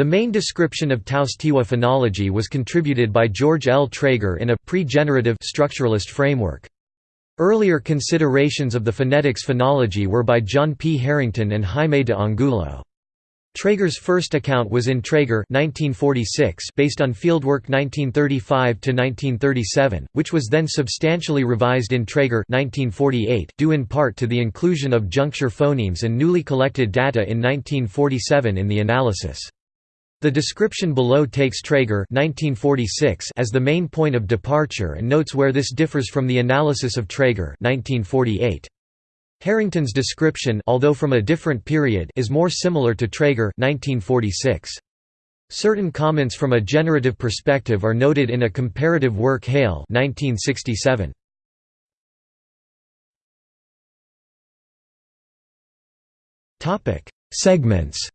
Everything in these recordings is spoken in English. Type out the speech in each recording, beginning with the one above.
The main description of Taos Tiwa phonology was contributed by George L. Trager in a pre-generative structuralist framework. Earlier considerations of the phonetics phonology were by John P. Harrington and Jaime de Angulo. Trager's first account was in Trager 1946 based on fieldwork 1935–1937, which was then substantially revised in Trager 1948 due in part to the inclusion of juncture phonemes and newly collected data in 1947 in the analysis. The description below takes Trager 1946 as the main point of departure and notes where this differs from the analysis of Trager 1948. Harrington's description although from a different period is more similar to Trager 1946. Certain comments from a generative perspective are noted in a comparative work Hale 1967. Segments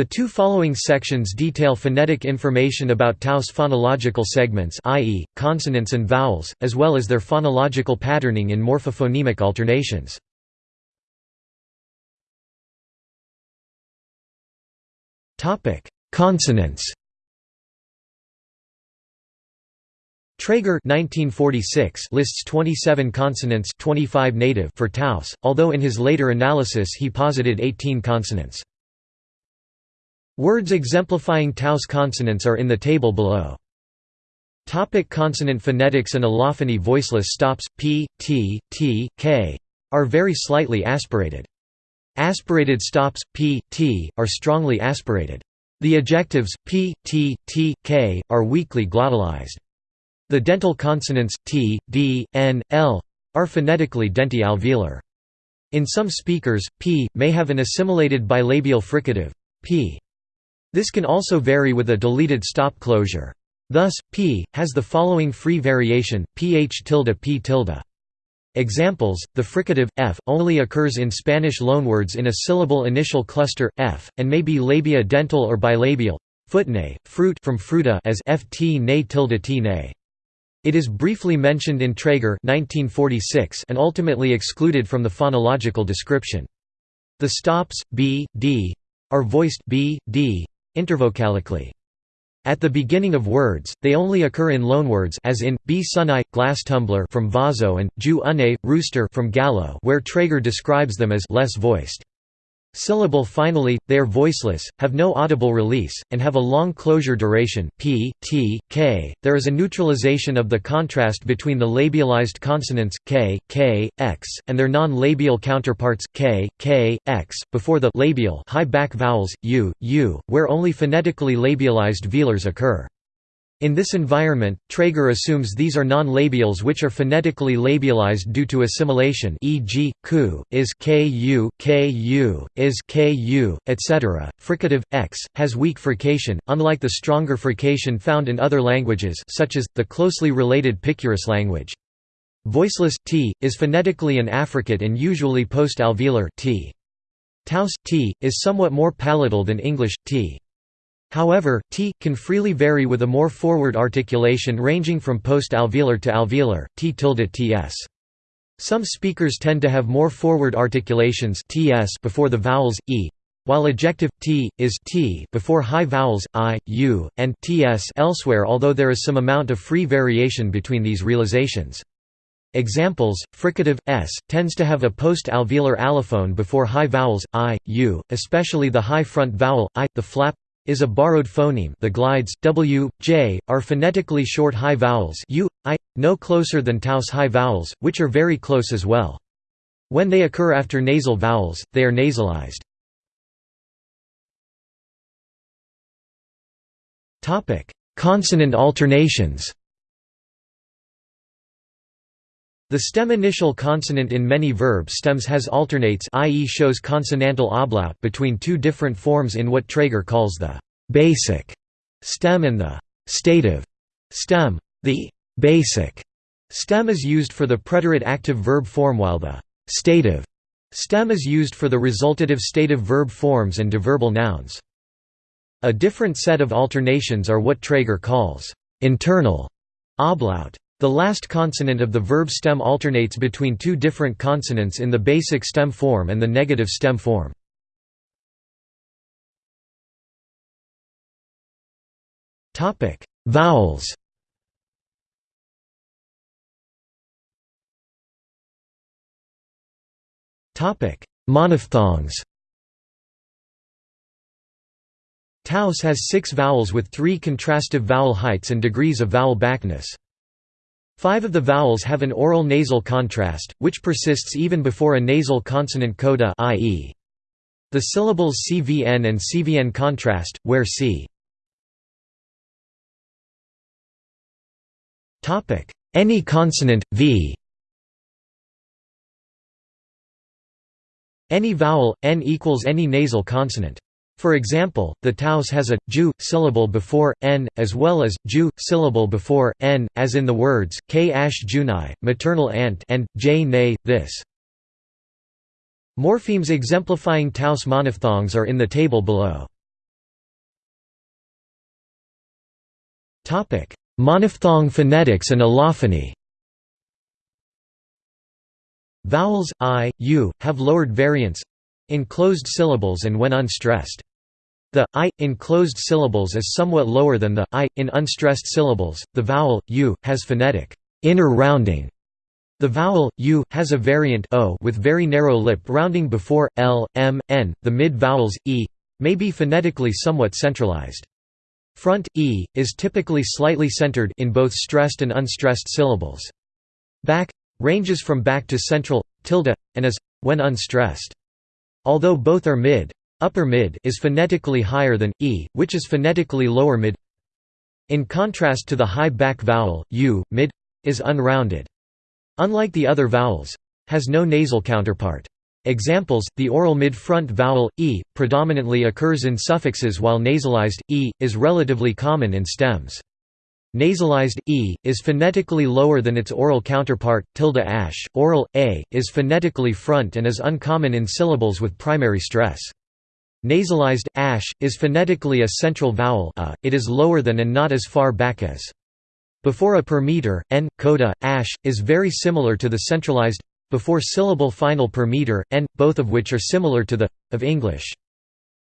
The two following sections detail phonetic information about Taos phonological segments i.e., consonants and vowels, as well as their phonological patterning in morphophonemic alternations. Consonants Trager 1946 lists 27 consonants 25 native for Taos, although in his later analysis he posited 18 consonants. Words exemplifying Taos consonants are in the table below. Topic consonant phonetics and allophony Voiceless stops, p, t, t, k, are very slightly aspirated. Aspirated stops, p, t, are strongly aspirated. The ejectives, p, t, t, k, are weakly glottalized. The dental consonants, t, d, n, l, are phonetically denti-alveolar. In some speakers, p, may have an assimilated bilabial fricative, p. This can also vary with a deleted stop closure. Thus, p has the following free variation: ph tilde p tilde. Examples: the fricative f only occurs in Spanish loanwords in a syllable initial cluster f, and may be labia dental or bilabial. Footne, fruit from fruta as ft ne tilde t ne. It is briefly mentioned in Trager 1946 and ultimately excluded from the phonological description. The stops b, d are voiced b, d, intervocalically. At the beginning of words, they only occur in loanwords as in, b sunai, glass tumbler from vaso and, ju une, rooster from gallo where Trager describes them as less voiced. Syllable finally, they are voiceless, have no audible release, and have a long closure duration p, t, k. There is a neutralization of the contrast between the labialized consonants k, k, x, and their non-labial counterparts k, k, x, before the labial high back vowels u, u, where only phonetically labialized velars occur. In this environment, Trager assumes these are non-labials which are phonetically labialized due to assimilation e.g., ku, is ku, ku, is ku, etc. Fricative, x, has weak frication, unlike the stronger frication found in other languages such as, the closely related Picuris language. Voiceless, t, is phonetically an affricate and usually post-alveolar t. Taos, t, is somewhat more palatal than English, t. However, t can freely vary with a more forward articulation ranging from post-alveolar to alveolar, t tilde ts. Some speakers tend to have more forward articulations ts before the vowels e, while ejective t is t before high vowels i, u, and ts elsewhere although there is some amount of free variation between these realizations. Examples: fricative s tends to have a post-alveolar allophone before high vowels i, u, especially the high front vowel i. The flap is a borrowed phoneme the glides, w, j, are phonetically short high vowels u, i, no closer than Taos high vowels, which are very close as well. When they occur after nasal vowels, they are nasalized. Consonant alternations The stem initial consonant in many verb stems has alternates i.e. shows consonantal ablaut between two different forms in what Trager calls the «basic» stem and the «stative» stem. The «basic» stem is used for the preterite active verb form while the «stative» stem is used for the resultative stative verb forms and deverbal nouns. A different set of alternations are what Trager calls «internal» ablaut. The last consonant of the verb stem alternates between two different consonants in the basic stem form and the negative stem form. Vowels Monophthongs Taos has six vowels with three contrastive vowel heights and degrees of vowel backness. Five of the vowels have an oral nasal contrast, which persists even before a nasal consonant coda i.e. the syllables CVN and CVN contrast, where C. Any consonant, v Any vowel, n equals any nasal consonant. For example, the Taos has a ju syllable before n, as well as ju syllable before n, as in the words k ash junai, maternal aunt, and j nay, this. Morphemes exemplifying Taos monophthongs are in the table below. Topic: Monophthong phonetics and allophony Vowels, i, u, have lowered variants in closed syllables and when unstressed. The i in closed syllables is somewhat lower than the i in unstressed syllables. The vowel u has phonetic inner rounding. The vowel u has a variant o with very narrow lip rounding before l, m, n. The mid vowels e may be phonetically somewhat centralized. Front e is typically slightly centered in both stressed and unstressed syllables. Back ranges from back to central tilde and is when unstressed. Although both are mid, Upper mid is phonetically higher than e, which is phonetically lower mid. In contrast to the high back vowel, u, mid is unrounded. Unlike the other vowels, has no nasal counterpart. Examples: the oral mid-front vowel e predominantly occurs in suffixes while nasalized e is relatively common in stems. Nasalized e is phonetically lower than its oral counterpart tilde ash. Oral a is phonetically front and is uncommon in syllables with primary stress. Nasalized ash is phonetically a central vowel a, it is lower than and not as far back as. Before a per meter, n, coda, ash, is very similar to the centralized before syllable final per meter, n, both of which are similar to the of English.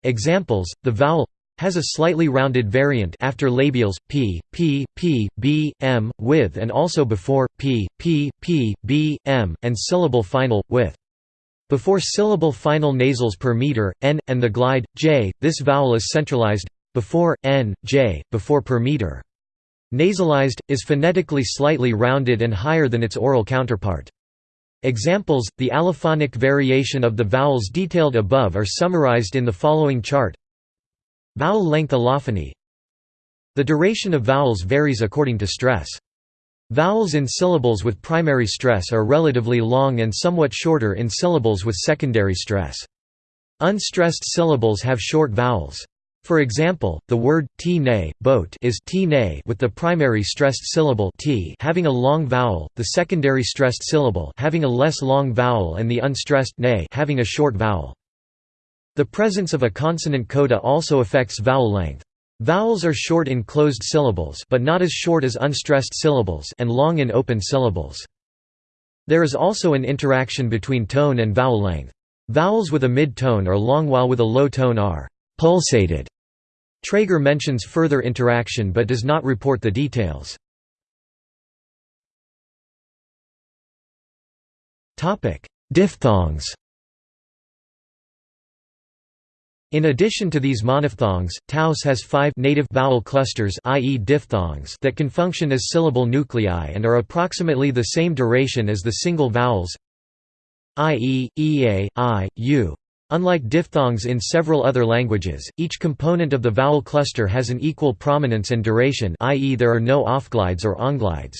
Examples: the vowel has a slightly rounded variant after labials p, p, p, b, m, with and also before p, p, p, b, m, and syllable final, with. Before syllable final nasals per meter, n, and the glide, j, this vowel is centralized before, n, j, before per meter. Nasalized, is phonetically slightly rounded and higher than its oral counterpart. Examples, the allophonic variation of the vowels detailed above are summarized in the following chart Vowel length allophony The duration of vowels varies according to stress. Vowels in syllables with primary stress are relatively long and somewhat shorter in syllables with secondary stress. Unstressed syllables have short vowels. For example, the word t nay, boat is t nay with the primary stressed syllable t having a long vowel, the secondary stressed syllable having a less long vowel and the unstressed nay having a short vowel. The presence of a consonant coda also affects vowel length. Vowels are short in closed syllables but not as short as unstressed syllables and long in open syllables. There is also an interaction between tone and vowel length. Vowels with a mid-tone are long while with a low tone are «pulsated». Trager mentions further interaction but does not report the details. Diphthongs In addition to these monophthongs, Taos has five native vowel clusters i.e. diphthongs that can function as syllable nuclei and are approximately the same duration as the single vowels i.e., ea, i, u. Unlike diphthongs in several other languages, each component of the vowel cluster has an equal prominence and duration i.e. there are no offglides or onglides.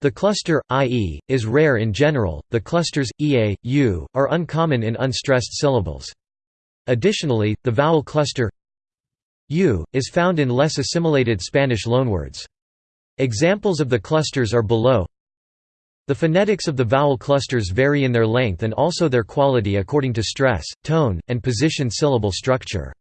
The cluster, i.e., is rare in general, the clusters, ea, u, are uncommon in unstressed syllables. Additionally, the vowel cluster u is found in less assimilated Spanish loanwords. Examples of the clusters are below. The phonetics of the vowel clusters vary in their length and also their quality according to stress, tone, and position syllable structure.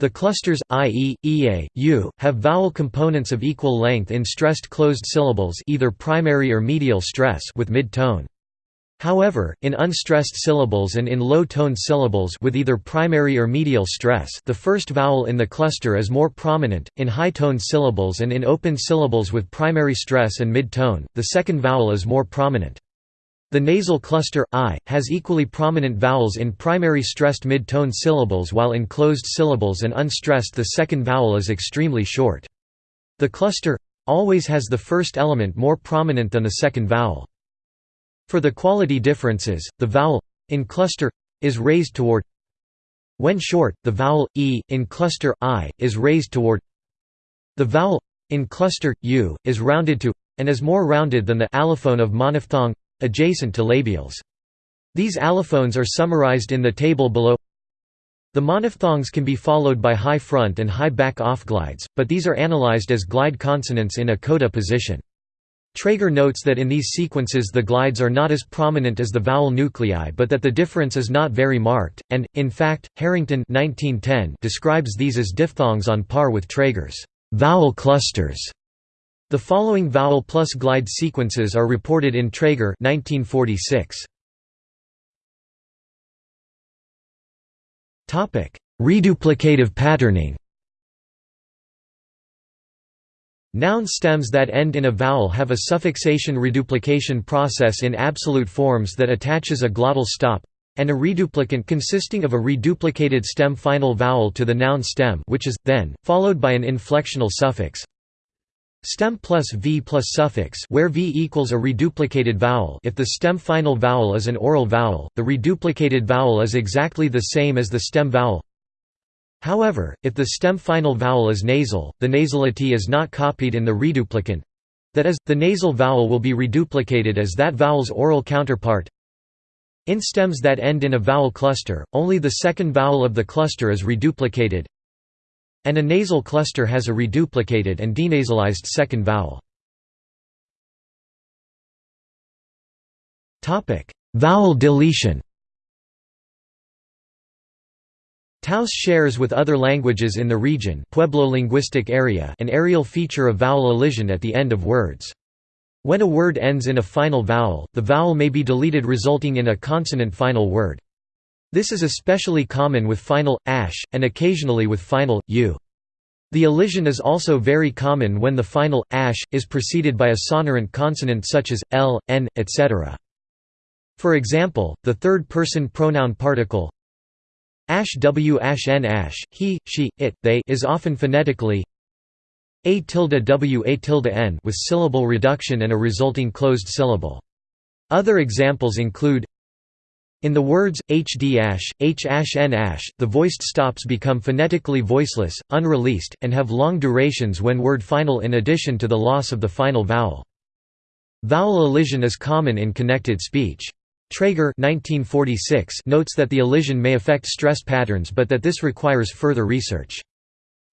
The clusters, i.e., ea, u, have vowel components of equal length in stressed closed syllables either primary or medial stress with mid-tone. However, in unstressed syllables and in low-toned syllables with either primary or medial stress the first vowel in the cluster is more prominent, in high-toned syllables and in open syllables with primary stress and mid-tone, the second vowel is more prominent. The nasal cluster, I, has equally prominent vowels in primary stressed mid-tone syllables while in closed syllables and unstressed the second vowel is extremely short. The cluster always has the first element more prominent than the second vowel. For the quality differences, the vowel in cluster is raised toward when short, the vowel e in cluster i is raised toward the vowel in cluster u is rounded to and is more rounded than the allophone of monophthong adjacent to labials. These allophones are summarized in the table below. The monophthongs can be followed by high front and high back off glides, but these are analyzed as glide consonants in a coda position. Trager notes that in these sequences the glides are not as prominent as the vowel nuclei but that the difference is not very marked, and, in fact, Harrington 1910 describes these as diphthongs on par with Trager's vowel clusters. The following vowel plus glide sequences are reported in Trager 1946. Reduplicative patterning Noun stems that end in a vowel have a suffixation reduplication process in absolute forms that attaches a glottal stop and a reduplicant consisting of a reduplicated stem final vowel to the noun stem which is, then, followed by an inflectional suffix. Stem plus v plus suffix where v equals a reduplicated vowel. If the stem final vowel is an oral vowel, the reduplicated vowel is exactly the same as the stem vowel However, if the stem final vowel is nasal, the nasality is not copied in the reduplicant that is, the nasal vowel will be reduplicated as that vowel's oral counterpart. In stems that end in a vowel cluster, only the second vowel of the cluster is reduplicated, and a nasal cluster has a reduplicated and denasalized second vowel. Vowel deletion Taos shares with other languages in the region Pueblo linguistic area an areal feature of vowel elision at the end of words. When a word ends in a final vowel, the vowel may be deleted resulting in a consonant final word. This is especially common with final, ash, and occasionally with final, u. The elision is also very common when the final, ash, is preceded by a sonorant consonant such as, l, n, etc. For example, the third-person pronoun particle, Ash w ash n ash, he, she, it, they is often phonetically a tilde w a tilde n with syllable reduction and a resulting closed syllable. Other examples include in the words, hd ash, h ash n ash, the voiced stops become phonetically voiceless, unreleased, and have long durations when word final in addition to the loss of the final vowel. Vowel elision is common in connected speech. Trager 1946 notes that the elision may affect stress patterns but that this requires further research.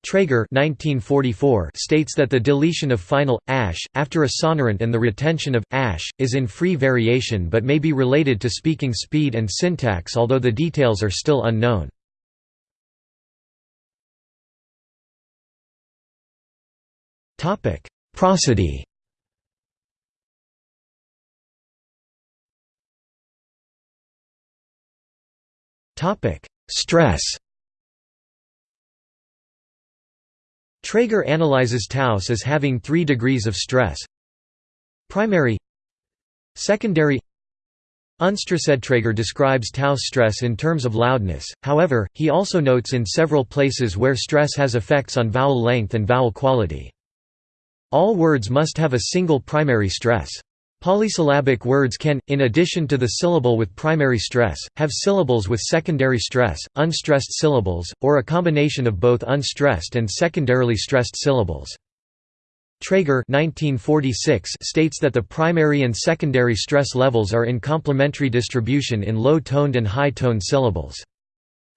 Trager 1944 states that the deletion of final, ash, after a sonorant and the retention of, ash, is in free variation but may be related to speaking speed and syntax although the details are still unknown. Prosody Topic: Stress. Trager analyzes Taos as having three degrees of stress. Primary Secondary Unstressed Trager describes Taos stress in terms of loudness, however, he also notes in several places where stress has effects on vowel length and vowel quality. All words must have a single primary stress. Polysyllabic words can, in addition to the syllable with primary stress, have syllables with secondary stress, unstressed syllables, or a combination of both unstressed and secondarily stressed syllables. Trager 1946 states that the primary and secondary stress levels are in complementary distribution in low-toned and high-toned syllables.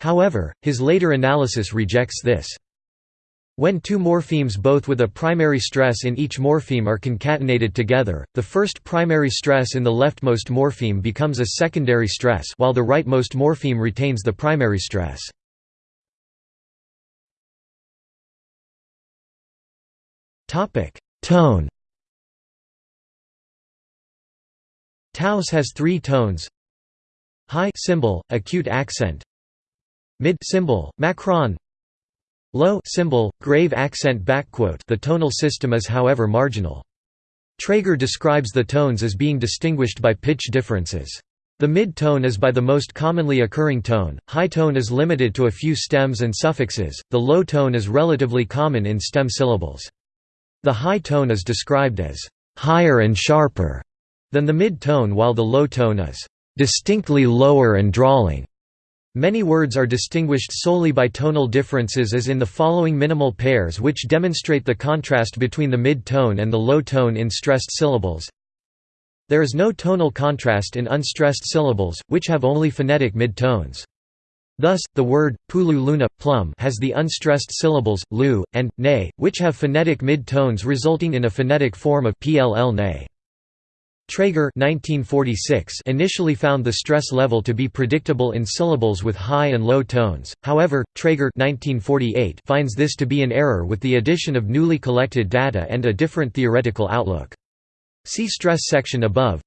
However, his later analysis rejects this. When two morphemes both with a primary stress in each morpheme are concatenated together, the first primary stress in the leftmost morpheme becomes a secondary stress while the rightmost morpheme retains the primary stress. Tone. Taos has three tones. High symbol, acute accent. Mid symbol, macron low symbol, grave accent backquote the tonal system is however marginal. Trager describes the tones as being distinguished by pitch differences. The mid-tone is by the most commonly occurring tone, high tone is limited to a few stems and suffixes, the low tone is relatively common in stem syllables. The high tone is described as higher and sharper than the mid-tone while the low tone is distinctly lower and drawling. Many words are distinguished solely by tonal differences as in the following minimal pairs which demonstrate the contrast between the mid-tone and the low tone in stressed syllables. There is no tonal contrast in unstressed syllables, which have only phonetic mid-tones. Thus, the word, pulu luna, plum has the unstressed syllables, lu, and, ne, which have phonetic mid-tones resulting in a phonetic form of pll ne. Trager 1946 initially found the stress level to be predictable in syllables with high and low tones, however, Trager 1948 finds this to be an error with the addition of newly collected data and a different theoretical outlook. See stress section above.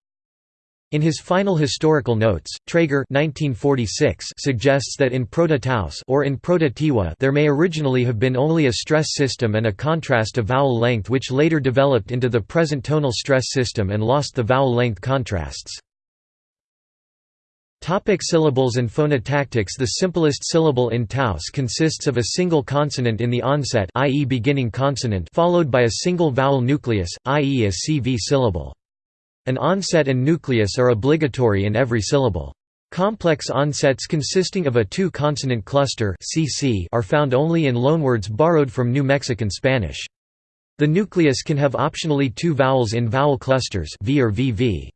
In his final historical notes, Trager 1946 suggests that in Proto-Taos or in Proto-Tiwa there may originally have been only a stress system and a contrast of vowel length which later developed into the present tonal stress system and lost the vowel length contrasts. Topic syllables and phonotactics The simplest syllable in Taos consists of a single consonant in the onset i.e. beginning consonant followed by a single vowel nucleus, i.e. a CV syllable. An onset and nucleus are obligatory in every syllable. Complex onsets consisting of a two-consonant cluster are found only in loanwords borrowed from New Mexican Spanish. The nucleus can have optionally two vowels in vowel clusters v or VV.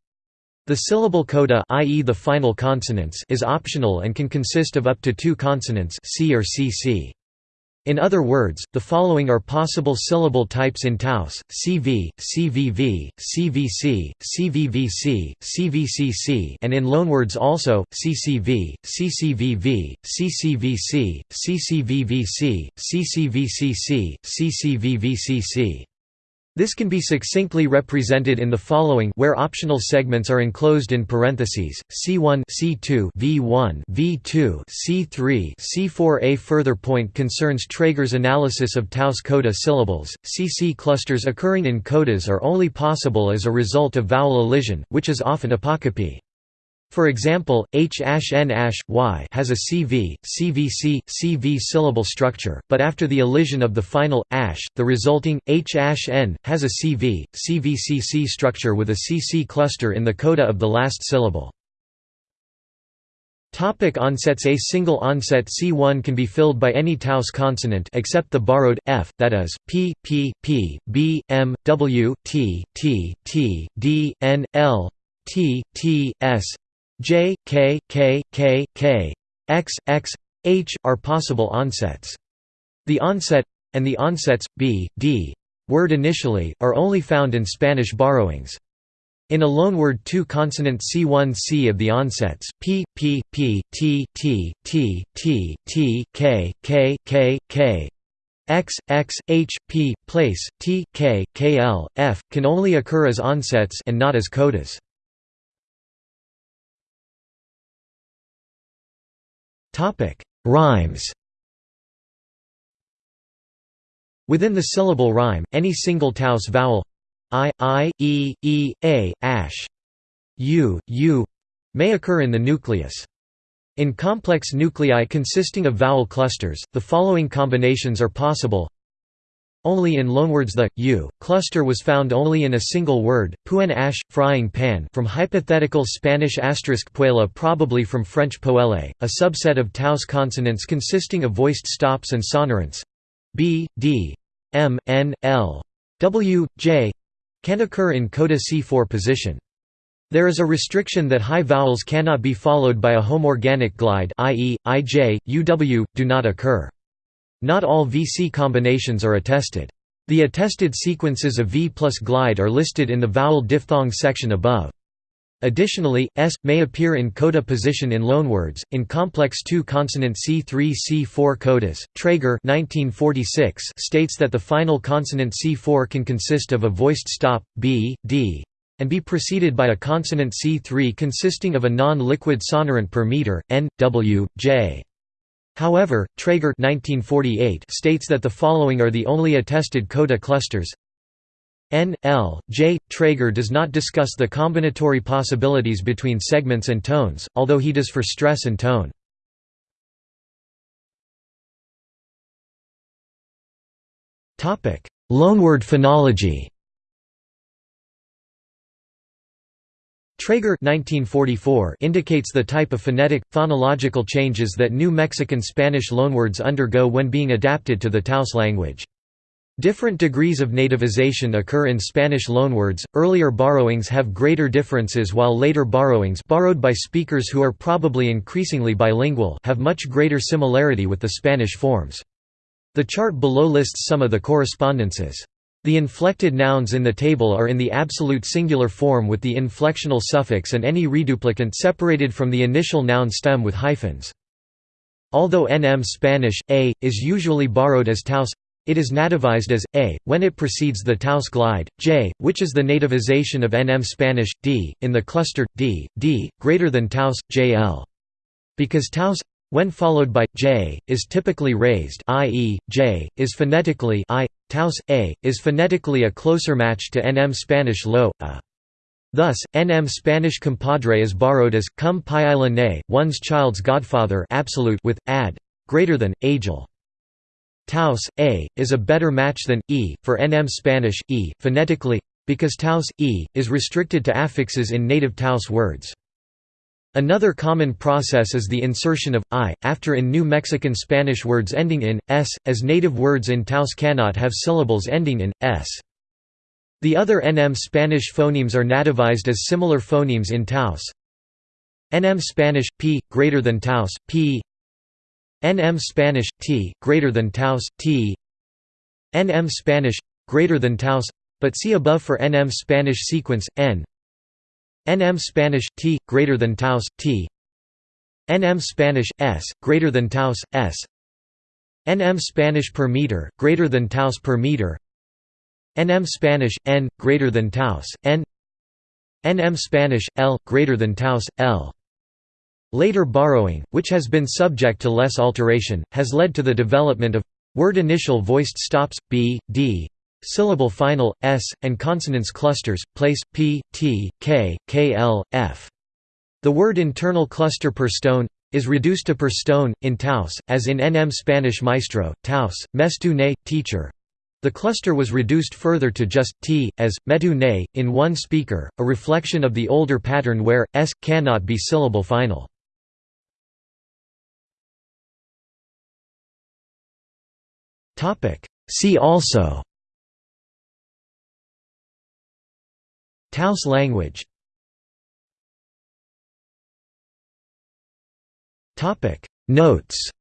The syllable coda i.e. the final consonants is optional and can consist of up to two consonants C or CC. In other words, the following are possible syllable types in Taos, CV, CVV, CVC, CVVC, CVCC and in loanwords also, CCV, CCVV, CCVC, CCVVC, CCVCC, CCVVCC. This can be succinctly represented in the following where optional segments are enclosed in parentheses, C1 C2 V1 V2 C3 C4 A further point concerns Trager's analysis of Taos coda syllables. CC clusters occurring in codas are only possible as a result of vowel elision, which is often apocope. For example, H-N-Y has a CV, CVC, CV syllable structure, but after the elision of the final ash, the resulting H-N has a CV, CVCC structure with a CC cluster in the coda of the last syllable. Topic onsets A single onset C1 can be filled by any Taos consonant except the borrowed f, that is, p, p, p, b, m, w, t, t, t, d, n, l, t, t, s, J, K, K, K, K, X, X, H are possible onsets. The onset and the onsets b, d word initially are only found in Spanish borrowings. In a loanword two-consonant C1C of the onsets p, p, p, t, t, t, t, t, k, k, k, k, x, x, h, p, place, T, K, K, L, F, can only occur as onsets and not as codas. Topic: Rhymes. Within the syllable rhyme, any single Taos vowel i, i, e, e, a, ash, u, u may occur in the nucleus. In complex nuclei consisting of vowel clusters, the following combinations are possible only in loanwords the u cluster was found only in a single word, puen ash, frying pan from hypothetical Spanish asterisk puela probably from French poele, a subset of Taos consonants consisting of voiced stops and sonorants b, d, m, n, l, w, j can occur in coda C4 position. There is a restriction that high vowels cannot be followed by a homorganic glide i.e., ij, uw, do not occur. Not all VC combinations are attested. The attested sequences of V plus glide are listed in the vowel diphthong section above. Additionally, S may appear in coda position in loanwords, in complex two-consonant C3-C4 codas. Trager 1946 states that the final consonant C4 can consist of a voiced stop, b, d, and be preceded by a consonant C3 consisting of a non-liquid sonorant per meter, n, w, j. However, Trager 1948 states that the following are the only attested coda clusters N, L, J. Trager does not discuss the combinatory possibilities between segments and tones, although he does for stress and tone. Loanword phonology Trager 1944 indicates the type of phonetic, phonological changes that New Mexican Spanish loanwords undergo when being adapted to the Taos language. Different degrees of nativization occur in Spanish loanwords. Earlier borrowings have greater differences while later borrowings borrowed by speakers who are probably increasingly bilingual have much greater similarity with the Spanish forms. The chart below lists some of the correspondences. The inflected nouns in the table are in the absolute singular form with the inflectional suffix and any reduplicant separated from the initial noun stem with hyphens. Although NM Spanish, a, is usually borrowed as Taos it is nativized as a when it precedes the Taos glide, j, which is the nativization of nm Spanish d in the cluster d, d greater than Taos jl. Because Taos when followed by j is typically raised, i.e., j is phonetically i, Taos a is phonetically a closer match to nm Spanish lo, a. Thus, nm Spanish compadre is borrowed as cum ne, one's child's godfather absolute with ad greater than agel. Taos, a, is a better match than, e, for nm Spanish, e, phonetically, because Taos, e, is restricted to affixes in native Taos words. Another common process is the insertion of i after in New Mexican Spanish words ending in s, as native words in Taos cannot have syllables ending in s. The other NM Spanish phonemes are nativized as similar phonemes in Taos. NM Spanish p greater than Taos p NM Spanish T greater than Taos T NM Spanish greater than Taos but see above for NM Spanish sequence N NM Spanish T greater than Taos T. NM Spanish S greater than Taos S. NM Spanish per meter greater than Taos per meter. NM Spanish N greater than Taos N. NM Spanish L greater than Taos L. Later borrowing, which has been subject to less alteration, has led to the development of word initial voiced stops, b, d, syllable final, s, and consonants clusters, place, p, t, k, kl, f. The word internal cluster per stone is reduced to per stone, in Taos, as in NM Spanish maestro, Taos, mestu ne, teacher. The cluster was reduced further to just t, as, metu ne, in one speaker, a reflection of the older pattern where, s, cannot be syllable final. See also Taos language Notes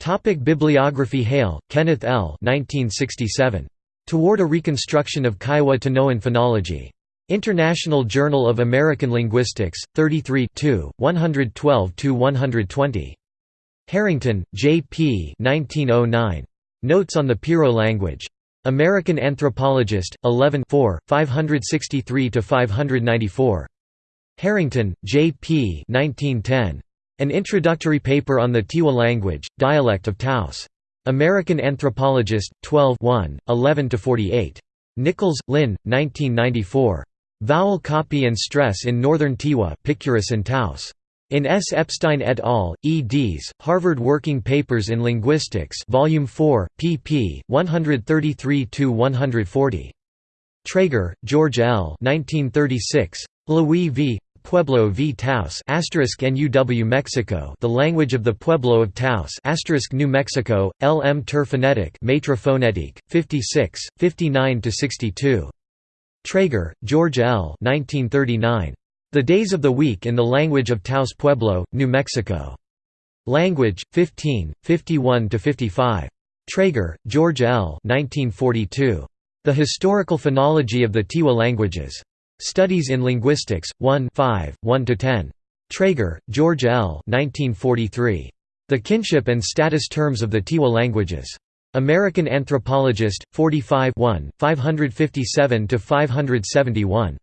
Topic Bibliography Hale, Kenneth L. 1967. Toward a Reconstruction of Kiowa Tanoan Phonology. International Journal of American Linguistics, 33 112–120. Harrington, J. P. 1909. Notes on the Piro language. American Anthropologist, 11 563–594. Harrington, J. P. 1910. An introductory paper on the Tiwa language, dialect of Taos. American Anthropologist, 12 11–48. Nichols, Lynn, 1994. Vowel copy and stress in Northern Tiwa Picuris and Taos. In S. Epstein et al., eds. Harvard Working Papers in Linguistics Volume 4, pp. 133–140. Trager, George L. 1936. Louis v. Pueblo v. Taos NUW Mexico The Language of the Pueblo of Taos New Mexico, L. M. Ter Phonetic Maitre Phonétique, 56, 59–62. Trager, George L. 1939. The Days of the Week in the Language of Taos Pueblo, New Mexico. Language, 15, 51–55. Trager, George L. 1942. The Historical Phonology of the Tiwa Languages. Studies in Linguistics, 1 5, 1–10. Trager, George L. 1943. The Kinship and Status Terms of the Tiwa Languages. American Anthropologist, 45 557–571.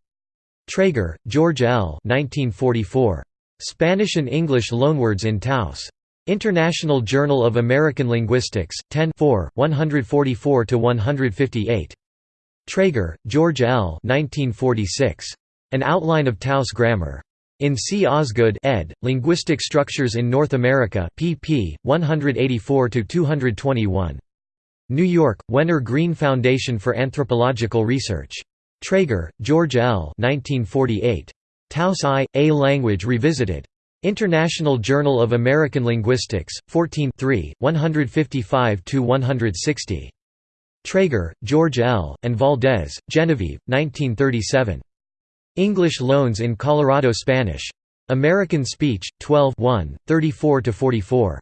Trager, George L. 1944. Spanish and English loanwords in Taos. International Journal of American Linguistics, 10 144–158. Trager, George L. 1946. An Outline of Taos Grammar. In C. Osgood ed., Linguistic Structures in North America pp. 184–221. New York, Wenner Gren Foundation for Anthropological Research. Trager, George L. 1948. Taos I, A Language Revisited. International Journal of American Linguistics, 14 155–160. Trager, George L., and Valdez, Genevieve, 1937. English Loans in Colorado Spanish. American Speech, 12 34–44.